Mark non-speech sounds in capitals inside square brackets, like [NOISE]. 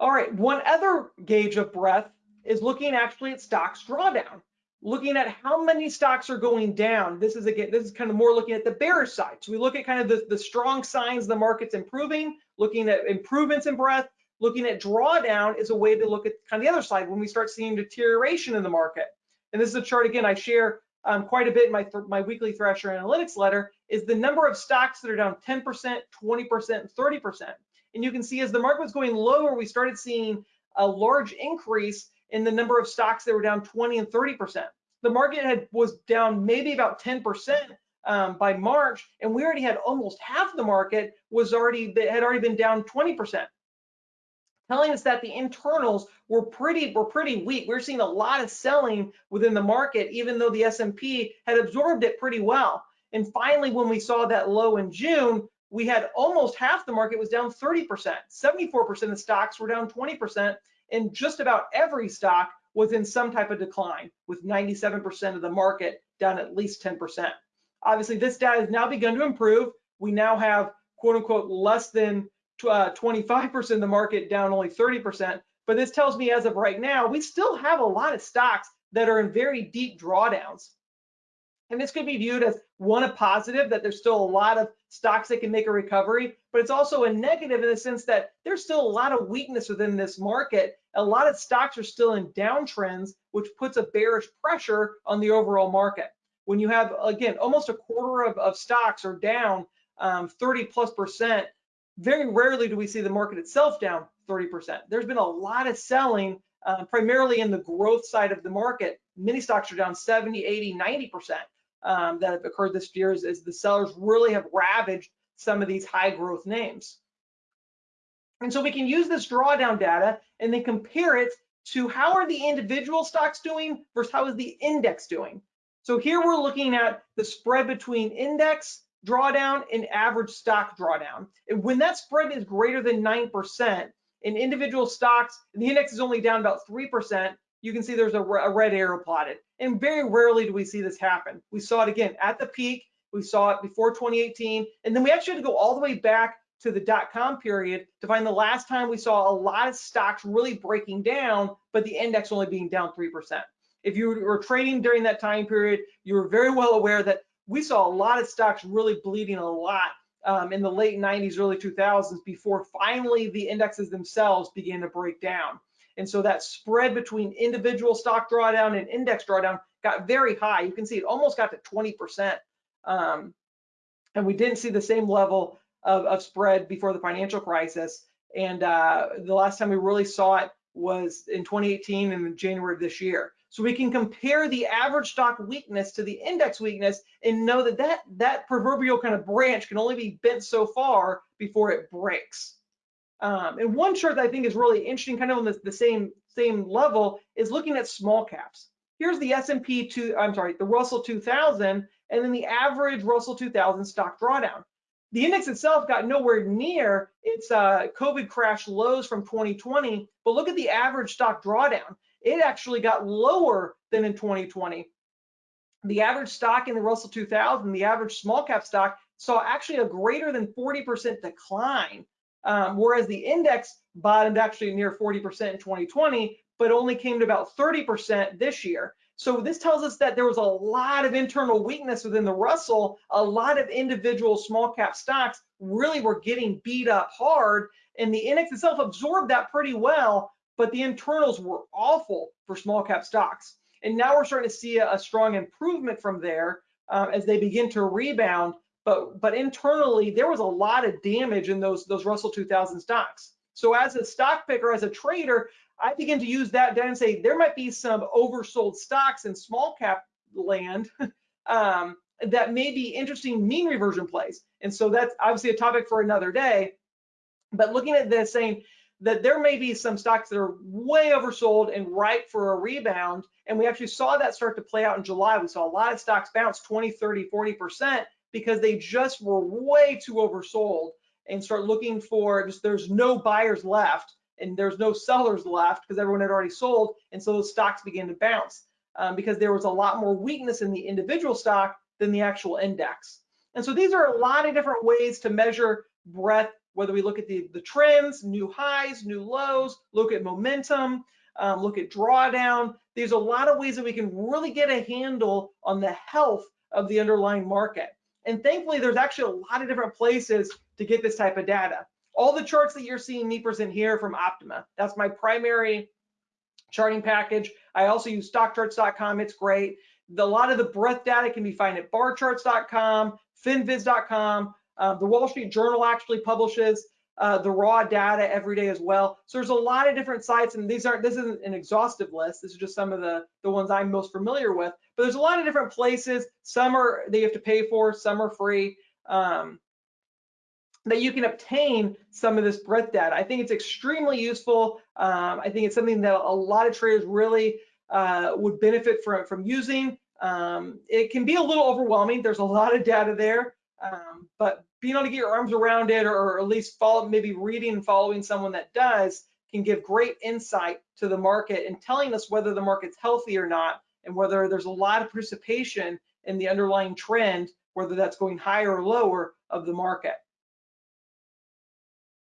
All right, one other gauge of breadth is looking actually at stocks drawdown, looking at how many stocks are going down. This is again, this is kind of more looking at the bearish side. So we look at kind of the, the strong signs the market's improving, looking at improvements in breadth, looking at drawdown is a way to look at kind of the other side when we start seeing deterioration in the market. And this is a chart again I share um, quite a bit in my, my weekly Thrasher Analytics letter is the number of stocks that are down 10%, 20%, 30%. And you can see as the market was going lower, we started seeing a large increase in the number of stocks that were down 20 and 30%. The market had was down maybe about 10% um, by March, and we already had almost half the market was already that had already been down 20%, telling us that the internals were pretty were pretty weak. We we're seeing a lot of selling within the market, even though the S&P had absorbed it pretty well. And finally, when we saw that low in June, we had almost half the market was down 30%. 74% of stocks were down 20%, and just about every stock was in some type of decline, with 97% of the market down at least 10%. Obviously, this data has now begun to improve. We now have quote unquote less than 25% uh, of the market down only 30%. But this tells me as of right now, we still have a lot of stocks that are in very deep drawdowns. And this could be viewed as one, a positive that there's still a lot of stocks that can make a recovery, but it's also a negative in the sense that there's still a lot of weakness within this market. A lot of stocks are still in downtrends, which puts a bearish pressure on the overall market. When you have, again, almost a quarter of, of stocks are down um, 30 plus percent, very rarely do we see the market itself down 30%. There's been a lot of selling, uh, primarily in the growth side of the market. Many stocks are down 70, 80, 90% um, that have occurred this year is, as the sellers really have ravaged some of these high growth names. And so we can use this drawdown data and then compare it to how are the individual stocks doing versus how is the index doing. So here we're looking at the spread between index drawdown and average stock drawdown. And when that spread is greater than 9%, in individual stocks, the index is only down about 3%, you can see there's a, a red arrow plotted. And very rarely do we see this happen. We saw it again at the peak, we saw it before 2018, and then we actually had to go all the way back to the dot-com period to find the last time we saw a lot of stocks really breaking down, but the index only being down 3%. If you were trading during that time period, you were very well aware that we saw a lot of stocks really bleeding a lot um, in the late 90s, early 2000s before finally the indexes themselves began to break down. And so that spread between individual stock drawdown and index drawdown got very high. You can see it almost got to 20%. Um, and we didn't see the same level of, of spread before the financial crisis. And uh, the last time we really saw it was in 2018 and in January of this year. So we can compare the average stock weakness to the index weakness and know that that, that proverbial kind of branch can only be bent so far before it breaks. Um, and one chart that I think is really interesting, kind of on the, the same same level, is looking at small caps. Here's the S&P two, I'm sorry, the Russell 2000, and then the average Russell 2000 stock drawdown. The index itself got nowhere near its uh, COVID crash lows from 2020, but look at the average stock drawdown. It actually got lower than in 2020. The average stock in the Russell 2000, the average small cap stock, saw actually a greater than 40% decline um, whereas the index bottomed actually near 40% in 2020, but only came to about 30% this year. So this tells us that there was a lot of internal weakness within the Russell. A lot of individual small cap stocks really were getting beat up hard, and the index itself absorbed that pretty well, but the internals were awful for small cap stocks. And now we're starting to see a, a strong improvement from there uh, as they begin to rebound but but internally there was a lot of damage in those those Russell 2000 stocks. So as a stock picker, as a trader, I begin to use that data and say there might be some oversold stocks in small cap land [LAUGHS] um, that may be interesting mean reversion plays. And so that's obviously a topic for another day. But looking at this saying that there may be some stocks that are way oversold and ripe for a rebound. And we actually saw that start to play out in July. We saw a lot of stocks bounce 20, 30, 40% because they just were way too oversold and start looking for just there's no buyers left and there's no sellers left because everyone had already sold and so those stocks began to bounce um, because there was a lot more weakness in the individual stock than the actual index and so these are a lot of different ways to measure breadth whether we look at the, the trends, new highs, new lows, look at momentum, um, look at drawdown. There's a lot of ways that we can really get a handle on the health of the underlying market. And thankfully, there's actually a lot of different places to get this type of data. All the charts that you're seeing me present here from Optuma, that's my primary charting package. I also use stockcharts.com, it's great. The, a lot of the breadth data can be found at barcharts.com, finviz.com. Uh, the Wall Street Journal actually publishes uh, the raw data every day as well. So there's a lot of different sites, and these aren't. This isn't an exhaustive list. This is just some of the the ones I'm most familiar with. But there's a lot of different places. Some are they have to pay for, some are free. Um, that you can obtain some of this breadth data. I think it's extremely useful. Um, I think it's something that a lot of traders really uh, would benefit from, from using. Um, it can be a little overwhelming. There's a lot of data there, um, but being able to get your arms around it or, at least follow, maybe reading and following someone that does can give great insight to the market and telling us whether the market's healthy or not and whether there's a lot of participation in the underlying trend, whether that's going higher or lower of the market.